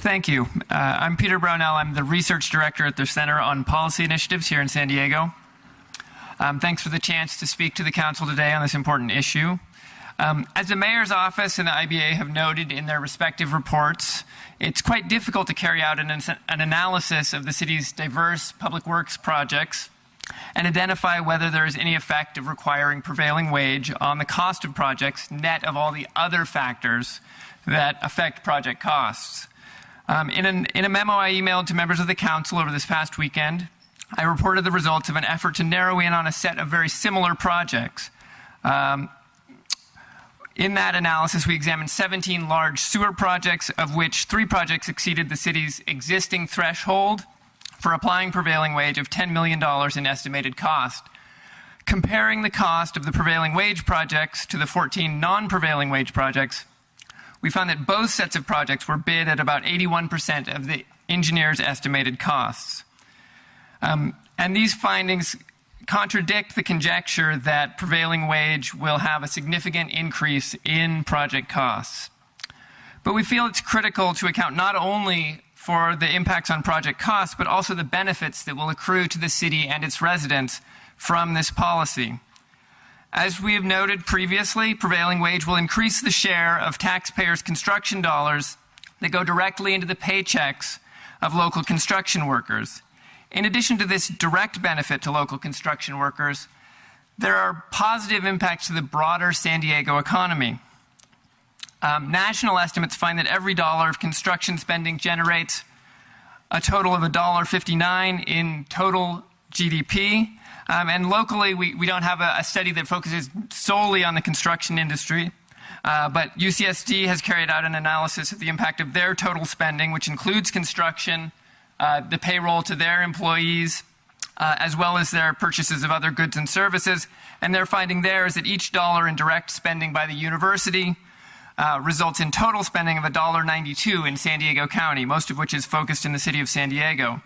Thank you. Uh, I'm Peter Brownell. I'm the research director at the Center on Policy Initiatives here in San Diego. Um, thanks for the chance to speak to the council today on this important issue. Um, as the mayor's office and the IBA have noted in their respective reports, it's quite difficult to carry out an, an analysis of the city's diverse public works projects and identify whether there is any effect of requiring prevailing wage on the cost of projects net of all the other factors that affect project costs. Um, in, an, in, a memo I emailed to members of the council over this past weekend, I reported the results of an effort to narrow in on a set of very similar projects. Um, in that analysis, we examined 17 large sewer projects, of which three projects exceeded the city's existing threshold for applying prevailing wage of $10 million in estimated cost. Comparing the cost of the prevailing wage projects to the 14 non-prevailing wage projects, we found that both sets of projects were bid at about 81% of the engineer's estimated costs. Um, and these findings contradict the conjecture that prevailing wage will have a significant increase in project costs. But we feel it's critical to account not only for the impacts on project costs, but also the benefits that will accrue to the city and its residents from this policy. As we have noted previously, prevailing wage will increase the share of taxpayers' construction dollars that go directly into the paychecks of local construction workers. In addition to this direct benefit to local construction workers, there are positive impacts to the broader San Diego economy. Um, national estimates find that every dollar of construction spending generates a total of $1.59 in total GDP. Um, and locally, we, we don't have a, a, study that focuses solely on the construction industry. Uh, but UCSD has carried out an analysis of the impact of their total spending, which includes construction, uh, the payroll to their employees, uh, as well as their purchases of other goods and services. And their finding there is that each dollar in direct spending by the university uh, results in total spending of $1.92 in San Diego County, most of which is focused in the city of San Diego.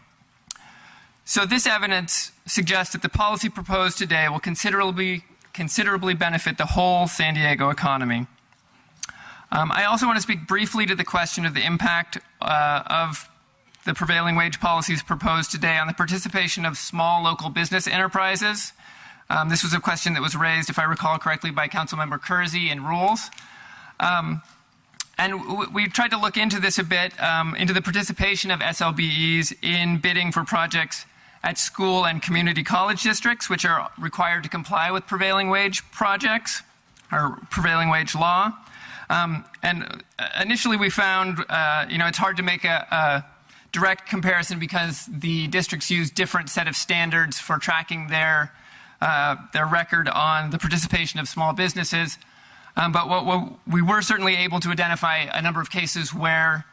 So this evidence suggests that the policy proposed today will considerably, considerably benefit the whole San Diego economy. Um, I also want to speak briefly to the question of the impact uh, of the prevailing wage policies proposed today on the participation of small local business enterprises. Um, this was a question that was raised, if I recall correctly, by Councilmember Kersey in Rules. Um, and we tried to look into this a bit, um, into the participation of SLBEs in bidding for projects at school and community college districts, which are required to comply with prevailing wage projects or prevailing wage law. Um, and initially we found, uh, you know, it's hard to make a, a direct comparison because the districts use different set of standards for tracking their, uh, their record on the participation of small businesses. Um, but what, what, we were certainly able to identify a number of cases where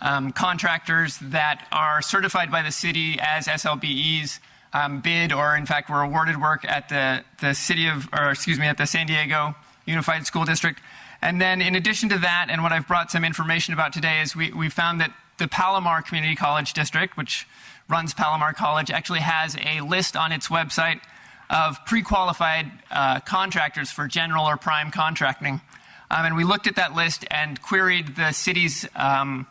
um, contractors that are certified by the city as SLBEs um, bid or in fact were awarded work at the, the city of, or excuse me, at the San Diego Unified School District. And then in addition to that, and what I've brought some information about today is we, we found that the Palomar Community College District, which runs Palomar College, actually has a list on its website of pre-qualified uh, contractors for general or prime contracting. Um, and we looked at that list and queried the city's um,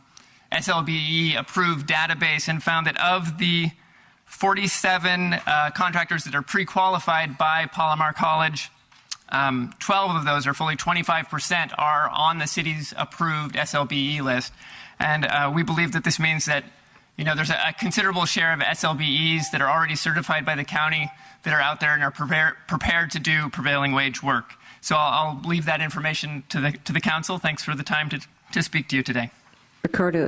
SLBE approved database and found that of the 47 uh, contractors that are pre-qualified by Palomar College, um, 12 of those, or fully 25%, are on the city's approved SLBE list. And uh, we believe that this means that you know, there's a, a, considerable share of SLBEs that are already certified by the county that are out there and are prepare, prepared to do prevailing wage work. So I'll, I'll leave that information to the, to the council. Thanks for the time to, to speak to you today. Ricardo